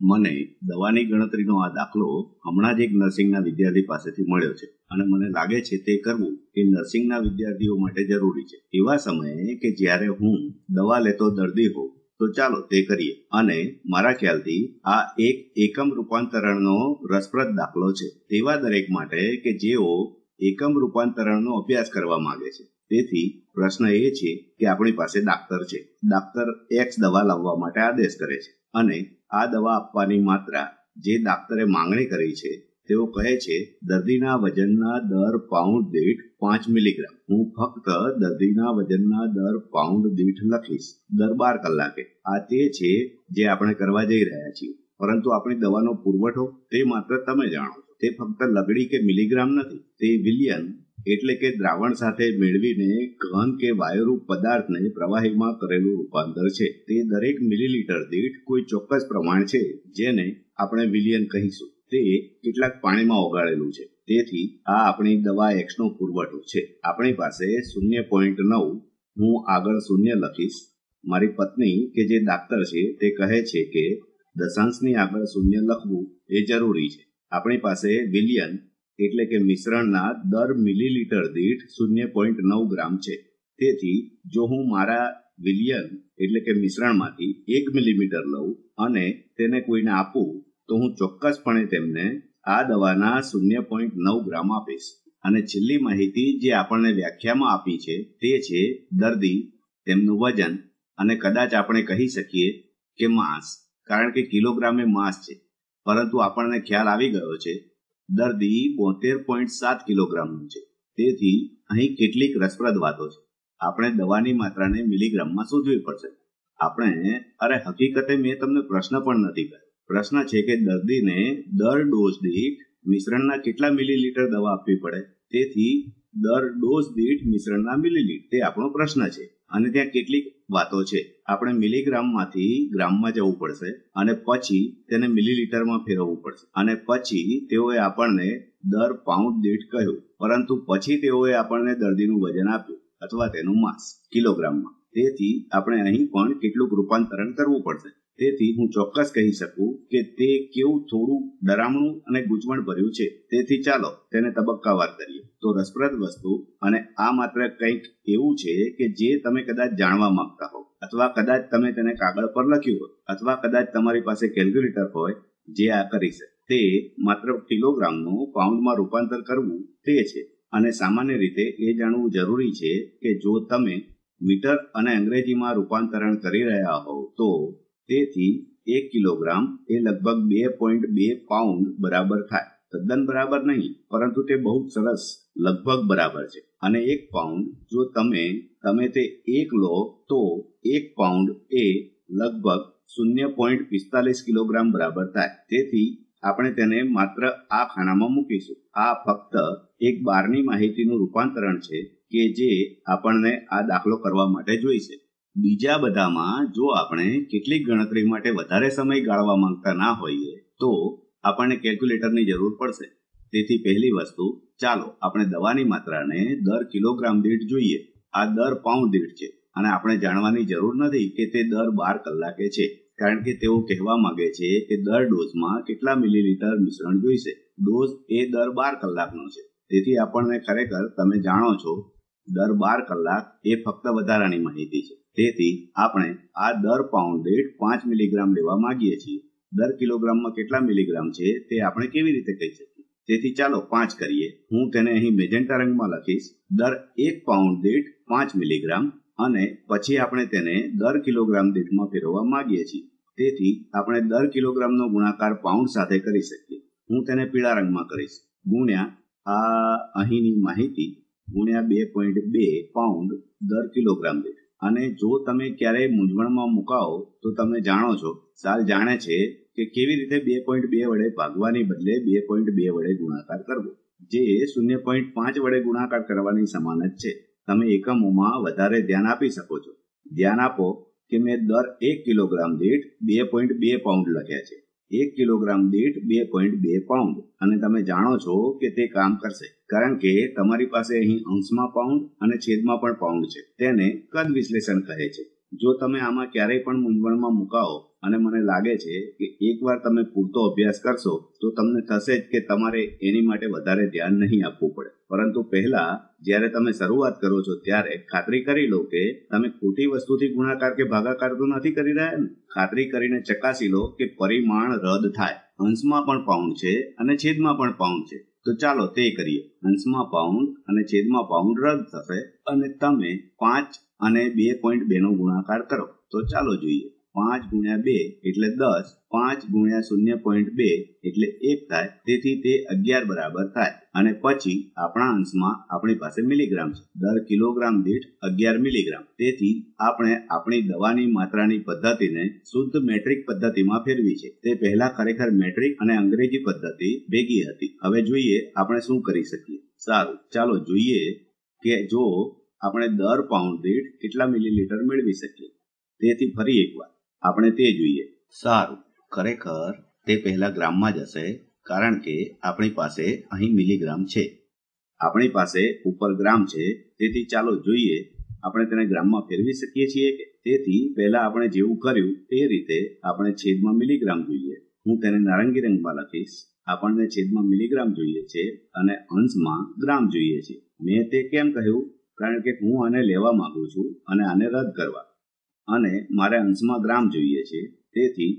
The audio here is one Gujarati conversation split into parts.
મને દવાની ગણતરીનો આ દાખલો હમણાં જ એક નર્સિંગના વિદ્યાર્થી પાસેથી મળ્યો છે. અને મને લાગે છે તે કરવું એ નર્સિંગના વિદ્યાર્થીઓ માટે જરૂરી છે. એવા સમયે કે જ્યારે હું દવા લેતો દર્દી હોઉં, તો ચાલો તે કરીએ. અને મારા ખ્યાલથી આ એક એકમ રૂપાંતરણનો રસપ્રદ દાખલો છે. તેવા દરેક માટે કે જેઓ એકમ રૂપાંતરણનો અભ્યાસ કરવા માંગે છે. તેથી પ્રશ્ન એ છે કે આપણી પાસે ડાક્ટર છે. ડાક્ટર એક્સ દવા લાવવા માટે આદેશ કરે છે. અને આ દવા આપવાની માત્રા જે ડાક્ટરે માંગણી કરી છે, તેઓ કહે છે, દર્દીના વજનના દર પાઉન્ડ દીઠ પાંચ મિલીગ્રામ હું ફક્ત દર્દીના વજનના દર પાઉન્ડ દીઠ લખીશ, દર બાર કલાકે. આ તે છે જે આપણે કરવા જઈ રહ્યા છીએ. પરંતુ આપણી દવાનો પુરવઠો તે માત્ર તમે જાણો છો. તે ફક્ત લગડી કે મિલીગ્રામ નથી, તે વિલિયન એટલે કે દ્રાવણ સાથે મેળવીને ઘન કે વાયુરૂપ પદાર્થને પ્રવાહીમાં કરેલું રૂપાંતર છે. તે દરેક મિલીલીટર દીઠ કોઈ ચોક્કસ પ્રમાણ છે, જેને આપણે વિલિયન કહીશું. તે કેટલાક પાણીમાં ઓગાળેલું છે. તેથી આ આપણી દવા એક્સનો પુરવઠો છે. આપણી પાસે શૂન્ય પોઈન્ટ નવ, હું આગળ શૂન્ય લખીશ. મારી પત્ની કે જે ડાક્ટર છે, તે કહે છે કે દશાંશની આગળ શૂન્ય લખવું એ જરૂરી છે. આપણી પાસે વિલિયન એટલે કે મિશ્રણના દર મિલીલીટર દીઠ શૂન્ય પોઈન્ટ નવ ગ્રામ છે. તેથી જો હું મારા વિલિયન એટલે કે મિશ્રણમાંથી એક મિલીમીટર લઉં અને તેને કોઈને આપું, તો હું ચોક્કસપણે તેમને આ દવાના શૂન્ય પોઈન્ટ નવ ગ્રામ આપીશ. અને છેલ્લી માહિતી જે આપણને વ્યાખ્યામાં આપી છે તે છે દર્દી, તેમનું વજન અને કદાચ આપણે કહી શકીએ કે માંસ, કારણ કે કિલોગ્રામે માંસ છે. પરંતુ આપણને ખ્યાલ આવી ગયો છે દર્દી બોતેર પોઈન્ટ સાત કિલોગ્રામનું છે. તેથી અહીં કેટલીક રસપ્રદ વાતો છે. આપણે દવાની માત્રાને મિલીગ્રામમાં શોધવી પડશે. આપણે, અરે હકીકતે મેં તમને પ્રશ્ન પણ નથી કર્યો. પ્રશ્ન છે કે દર્દીને દર ડોઝ દીઠ મિશ્રણના કેટલા મિલીલીટર દવા આપવી પડે? તેથી દર ડોઝ દીઠ મિશ્રણના મિલીલીટર. તે આપણો પ્રશ્ન છે. અને ત્યાં કેટલીક વાતો છે. આપણે મિલીગ્રામમાંથી ગ્રામમાં જવું પડશે અને પછી તેને મિલીલીટરમાં ફેરવવું પડશે. અને પછી તેઓએ આપણને દર પાઉન્ડ દીઠ કહ્યું. પરંતુ પછી તેઓએ આપણને દર્દીનું વજન આપ્યું અથવા તેનું માસ કિલોગ્રામમાં. તેથી આપણે અહીં પણ કેટલુંક રૂપાંતરણ કરવું પડશે. તેથી હું ચોક્કસ કહી શકું કે તે કેવું થોડું ડરામણું અને ગૂંચવણ ભર્યું છે. તેથી ચાલો તેને તબક્કાવાર કરીએ. તો રસપ્રદ વસ્તુ અને આ માત્ર કંઈક એવું છે કે જે તમે કદાચ જાણવા માંગતા હો અથવા કદાચ તમે તેને કાગળ પર લખ્યું હોય અથવા કદાચ તમારી પાસે કેલ્ક્યુલેટર હોય જે આ કરી શકે. તે માત્ર કિલોગ્રામનું પાઉન્ડમાં રૂપાંતર કરવું તે છે. અને સામાન્ય રીતે એ જાણવું જરૂરી છે કે જો તમે મીટર અને અંગ્રેજીમાં રૂપાંતરણ કરી રહ્યા હોવ તો તેથી એક કિલોગ્રામ એ લગભગ બે પોઈન્ટ બે પાઉન્ડ બરાબર થાય. તદ્દન બરાબર નહીં, પરંતુ તે બહુ સરસ, લગભગ બરાબર છે. અને એક પાઉન્ડ જો તમે તમે તે એક લો, તો એક પાઉન્ડ એ લગભગ શૂન્ય પોઈન્ટ પિસ્તાલીસ કિલોગ્રામ બરાબર થાય. તેથી આપણે તેને માત્ર આ ખાનામાં મૂકીશું. આ ફક્ત એક બારની માહિતીનું રૂપાંતરણ છે કે જે આપણને આ દાખલો કરવા માટે જોઈશે. બીજા બધામાં જો આપણે કેટલીક ગણતરી માટે વધારે સમય ગાળવા માંગતા ના હોઈએ, તો આપણને કેલ્ક્યુલેટરની જરૂર પડશે. તેથી પહેલી વસ્તુ, ચાલો આપણે દવાની માત્રાને દર કિલોગ્રામ દીઠ જોઈએ. આ દર પાઉન્ડ દીઠ છે અને આપણે જાણવાની જરૂર નથી કે તે દર બાર કલાકે છે, કારણ કે તેઓ કહેવા માંગે છે કે દર ડોઝમાં કેટલા મિલીલીટર મિશ્રણ જોઈશે. ડોઝ એ દર બાર કલાકનો છે. તેથી આપણને ખરેખર તમે જાણો છો દર બાર કલાક એ ફક્ત વધારાની માહિતી છે. તેથી આપણે આ દર પાઉન્ડ દીઠ પાંચ મિલીગ્રામ લેવા માંગીએ છીએ. દર કિલોગ્રામમાં કેટલા મિલીગ્રામ છે તે આપણે કેવી રીતે કહી શકીએ? તેથી ચાલો પાંચ કરીએ. હું તેને અહીં મેજેન્ટા રંગમાં લખીશ. દર એક પાઉન્ડ દીઠ પાંચ મિલીગ્રામ અને પછી આપણે તેને દર કિલોગ્રામ દીઠમાં ફેરવવા માંગીએ છીએ. તેથી આપણે દર કિલોગ્રામનો ગુણાકાર પાઉન્ડ સાથે કરી શકીએ. હું તેને પીળા રંગમાં કરીશ. ગુણ્યા આ અહીંની માહિતી ગુણ્યા બે પોઈન્ટ બે પાઉન્ડ દર કિલોગ્રામ દીઠ. અને જો તમે ક્યારેય મૂંઝવણમાં મુકાઓ, તો તમે જાણો છો, સાલ જાણે છે કે કેવી રીતે બે પોઈન્ટ બે વડે ભાગવાની બદલે બે પોઈન્ટ બે વડે ગુણાકાર કરવો. જે શૂન્ય પોઈન્ટ પાંચ વડે ગુણાકાર કરવાની સમાન જ છે. તમે એકમોમાં વધારે ધ્યાન આપી શકો છો. ધ્યાન આપો કે મેં દર એક કિલોગ્રામ દીઠ બે પોઈન્ટ બે પાઉન્ડ લખ્યા છે. એક કિલોગ્રામ દીઠ બે પોઈન્ટ બે પાઉન્ડ અને તમે જાણો છો કે તે કામ કરશે. કારણ કે તમારી પાસે અહીં અંશમાં પાઉન્ડ અને છેદમાં પણ પાઉન્ડ છે. તેને કદ વિશ્લેષણ કહે છે. જો તમે આમાં ક્યારેય પણ મૂંઝવણમાં મુકાઓ અને મને લાગે છે કે એકવાર તમે પૂરતો અભ્યાસ કરશો, તો તમને થશે જ કે તમારે એની માટે વધારે ધ્યાન નહીં આપવું પડે. પરંતુ પહેલા, જ્યારે તમે શરૂઆત કરો છો, ત્યારે ખાતરી કરી લો કે તમે ખોટી વસ્તુથી ગુણાકાર કે ભાગાકાર તો નથી કરી રહ્યા ને? ખાતરી કરીને ચકાસી લો કે પરિમાણ રદ થાય. અંશમાં પણ પાઉન્ડ છે અને છેદમાં પણ પાઉન્ડ છે. તો ચાલો તે કરીએ. અંશમાં પાઉન્ડ અને છેદમાં પાઉન્ડ રદ થશે અને તમે પાંચ અને બે પોઈન્ટ બે નો ગુણાકાર કરો. તો ચાલો જોઈએ. પાંચ ગુણ્યા બે એટલે દસ, પાંચ ગુણ્યા શૂન્ય પોઈન્ટ બે એટલે એક થાય, તેથી તે અગિયાર બરાબર થાય. અને પછી આપણા અંશમાં આપણી પાસે મિલીગ્રામ છે. દર કિલોગ્રામ દીઠ અગિયાર મિલીગ્રામ. તેથી આપણે આપણી દવાની માત્રાની પદ્ધતિને શુદ્ધ મેટ્રિક પદ્ધતિમાં ફેરવી છે. તે પહેલા ખરેખર મેટ્રિક અને અંગ્રેજી પદ્ધતિ ભેગી હતી. હવે જોઈએ આપણે શું કરી શકીએ. સારું, ચાલો જોઈએ કે જો આપણે દર પાઉન્ડ દીઠ કેટલા મિલીલીટર મેળવી શકીએ. તેથી ફરી એકવાર. આપણે તે જોઈએ. સારું. ખરેખર, તે પહેલા ગ્રામમાં જ હશે, કારણ કે આપણી પાસે અહીં મિલીગ્રામ છે. આપણી પાસે ઉપર ગ્રામ છે, તેથી ચાલો જોઈએ, આપણે તેને ગ્રામમાં ફેરવી શકીએ છીએ કે તેથી પહેલા આપણે જેવું કર્યું તે રીતે આપણે છેદમાં મિલીગ્રામ જોઈએ. હું તેને નારંગી રંગમાં લખીશ. આપણને છેદમાં મિલીગ્રામ જોઈએ છે અને અંશમાં ગ્રામ જોઈએ છે. મેં તે કેમ કહ્યું? કારણ કે હું આને લેવા માંગુ છું અને આને રદ કરવા. અને મારે અંશમાં ગ્રામ જોઈએ છે. તેથી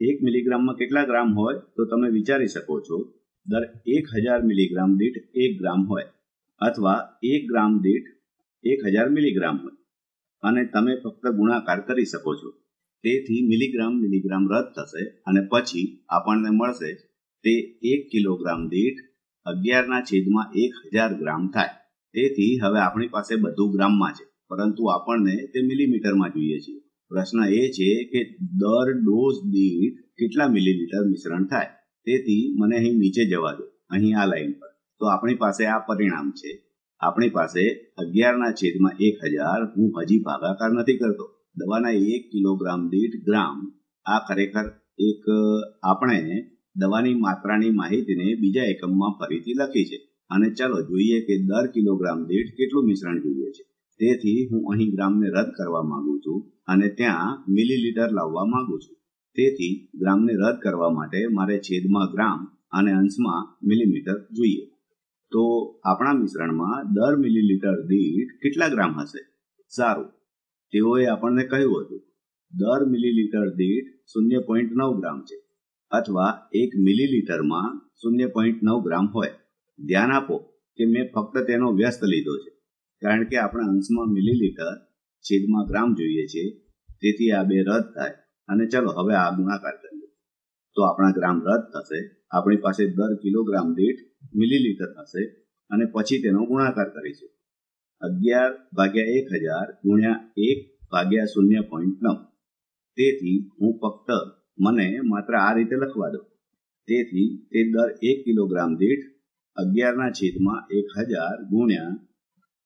એક મિલીગ્રામમાં કેટલા ગ્રામ હોય તો તમે વિચારી શકો છો. દર એક હજાર મિલીગ્રામ દીઠ એક ગ્રામ હોય અથવા એક ગ્રામ દીઠ એક હજાર મિલીગ્રામ હોય. અને તમે ફક્ત ગુણાકાર કરી શકો છો. તેથી મિલીગ્રામ મિલીગ્રામ રદ થશે અને પછી આપણને મળશે તે એક કિલોગ્રામ દીઠ અગિયારના છેદમાં એક હજાર ગ્રામ થાય. તેથી હવે આપણી પાસે બધું ગ્રામમાં છે. પરંતુ આપણને તે મિલીમીટરમાં જોઈએ છે પ્રશ્ન એ છે કે દર ડોઝ દીઠ કેટલા મિલીલીટર મિશ્રણ થાય? તેથી મને અહીં નીચે જવા દો. અહીં આ લાઈન પર. તો આપણી પાસે આ પરિણામ છે. આપણી પાસે અગિયારના છેદમાં એક હજાર હું હજી ભાગાકાર નથી કરતો. દવાના એક કિલોગ્રામ દીઠ ગ્રામ. આ ખરેખર એક, આપણે દવાની માત્રાની માહિતીને બીજા એકમમાં ફરીથી લખી છે. અને ચાલો જોઈએ કે દર કિલોગ્રામ દીઠ કેટલું મિશ્રણ જોઈએ છે. તેથી હું અહીં ગ્રામને રદ કરવા માંગુ છું અને ત્યાં મિલીલીટર લાવવા માંગુ છું. તેથી ગ્રામને રદ કરવા માટે મારે છેદમાં ગ્રામ અને અંશમાં મિલીમીટર જોઈએ. તો આપણા મિશ્રણમાં દર મિલીલીટર દીઠ કેટલા ગ્રામ હશે? સારું. તેઓએ આપણને કહ્યું હતું, દર મિલીલીટર દીઠ શૂન્ય પોઈન્ટ નવ ગ્રામ છે, અથવા એક મિલીલીટરમાં શૂન્ય પોઈન્ટ નવ ગ્રામ હોય. ધ્યાન આપો કે મેં ફક્ત તેનો વ્યસ્ત લીધો છે. કારણ કે આપણા અંશમાં મિલીલીટર છેદમાં ગ્રામ જોઈએ છે, તેથી આ બે રદ થાય. અને ચલો, હવે આ ગુણાકાર કરીએ. તો આપણા ગ્રામ રદ થશે, આપણી પાસે દર કિલોગ્રામ દીઠ મિલીલીટર થશે અને પછી તેનો ગુણાકાર કરીશું અગિયાર ભાગ્યા એક હજાર ગુણ્યા એક ભાગ્યા શૂન્ય પોઈન્ટ નવ. તેથી હું ફક્ત મને માત્ર આ રીતે લખવા દો તેથી તે દર એક કિલોગ્રામ દીઠ અગિયારના છેદમાં એક હજાર ગુણ્યા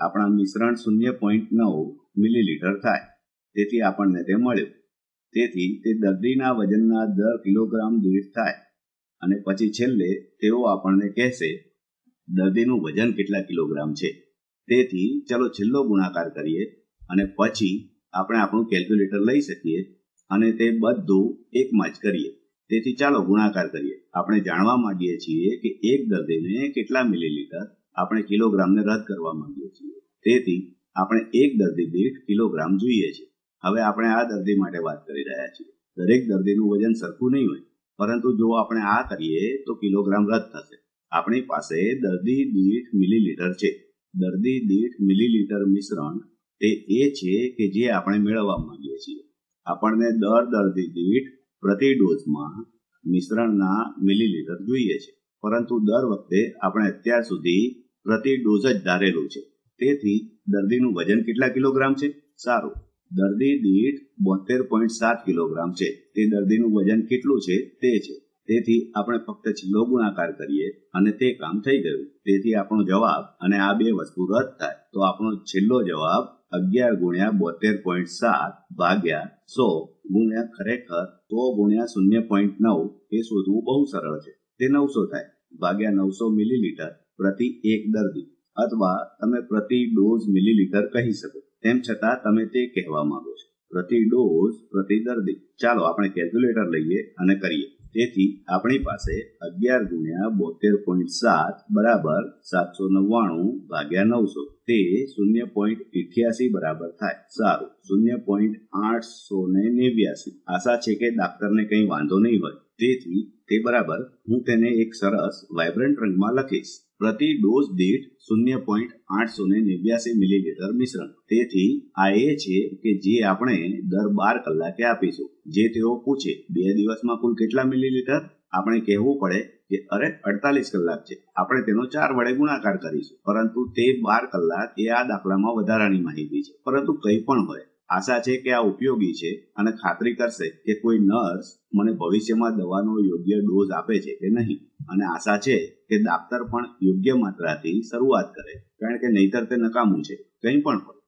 આપણા મિશ્રણ શૂન્ય પોઈન્ટ નવ મિલીલીટર થાય. તેથી આપણને તે મળ્યું. તેથી તે દર્દીના વજનના દર કિલોગ્રામ દીઠ થાય. અને પછી છેલ્લે તેઓ આપણને કહેશે, દર્દીનું વજન કેટલા કિલોગ્રામ છે? તેથી ચલો છેલ્લો ગુણાકાર કરીએ અને પછી આપણે આપણું કેલ્ક્યુલેટર લઈ શકીએ અને તે બધું એકમાં જ કરીએ. તેથી ચાલો ગુણાકાર કરીએ. આપણે જાણવા માંગીએ છીએ કે એક દર્દીને કેટલા મિલીલીટર આપણે કિલોગ્રામને રદ કરવા માંગીએ છીએ. તેથી, આપણે એક દર્દી દીઠ કિલોગ્રામ જોઈએ છે. હવે આપણે આ દર્દી માટે વાત કરી રહ્યા છીએ. દરેક દર્દીનું વજન સરખું નહીં હોય. પરંતુ જો આપણે આ કરીએ, તો કિલોગ્રામ રદ થશે. આપણી પાસે દર્દી દીઠ મિલીલીટર છે. દર્દી દીઠ મિલીલીટર મિશ્રણ તે એ છે કે જે આપણે મેળવવા માંગીએ છીએ. આપણને દર દર્દી દીઠ પ્રતિ ડોઝમાં મિશ્રણના મિલીલીટર જોઈએ છે. પરંતુ દર વખતે આપણે અત્યાર સુધી પ્રતિ ડોઝ જ ધારેલું છે. તેથી દર્દીનું વજન કેટલા કિલોગ્રામ છે? સારું. દર્દી દીઠ બોતેર પોઈન્ટ સાત કિલોગ્રામ છે. તે દર્દીનું વજન કેટલું છે? તે છે. તેથી આપણે ફક્ત છેલ્લો ગુણાકાર કરીએ અને તે કામ થઈ ગયું. તેથી આપણો જવાબ અને આ બે વસ્તુ રદ થાય. તો આપણો છેલ્લો જવાબ અગિયાર ગુણ્યા બોતેર પોઈન્ટ સાત ભાગ્યા સો ગુણ્યા ખરેખર સો ગુણ્યા શૂન્ય પોઈન્ટ નવ એ શોધવું બહુ સરળ છે. તે નવસો થાય. ભાગ્યા નવસો મિલીલીટર. પ્રતિ એક દર્દી અથવા તમે પ્રતિ ડોઝ મિલીલીટર કહી શકો. તેમ છતાં તમે તે કહેવા માંગો છો. પ્રતિ ડોઝ પ્રતિ દર્દી. ચાલો આપણે કેલ્ક્યુલેટર લઈએ અને કરીએ. તેથી આપણી પાસે અગિયાર ગુણ્યા બોતેર પોઈન્ટ સાત બરાબર સાતસો નવ્વાણું ભાગ્યા નવસો. તે શૂન્ય પોઈન્ટ ઇઠ્યાસી બરાબર થાય. સારું. શૂન્ય પોઈન્ટ આઠસો ને નેવ્યાસી. આશા છે કે ડાક્ટરને કંઈ વાંધો નહીં હોય. તેથી તે બરાબર હું તેને એક સરસ વાઇબ્રન્ટ રંગમાં લખીશ. પ્રતિ ડોઝ દીઠ શૂન્ય પોઈન્ટ આઠસો ને નેવ્યાસી મિલીલીટર મિશ્રણ. તેથી આ એ છે કે જે આપણે દર બાર કલાકે આપીશું. જે તેઓ પૂછે, બે દિવસમાં કુલ કેટલા મિલીલીટર? આપણે કહેવું પડે કે અરે અડતાલીસ કલાક છે. આપણે તેનો ચાર વડે ગુણાકાર કરીશું. પરંતુ તે બાર કલાક એ આ દાખલામાં વધારાની માહિતી છે. પરંતુ કંઈ પણ હોય આશા છે કે આ ઉપયોગી છે અને ખાતરી કરશે કે કોઈ નર્સ મને ભવિષ્યમાં દવાનો યોગ્ય ડોઝ આપે છે કે નહીં. અને આશા છે કે ડાક્ટર પણ યોગ્ય માત્રાથી શરૂઆત કરે, કારણ કે નહીતર તે નકામું છે. કંઈ પણ હોય.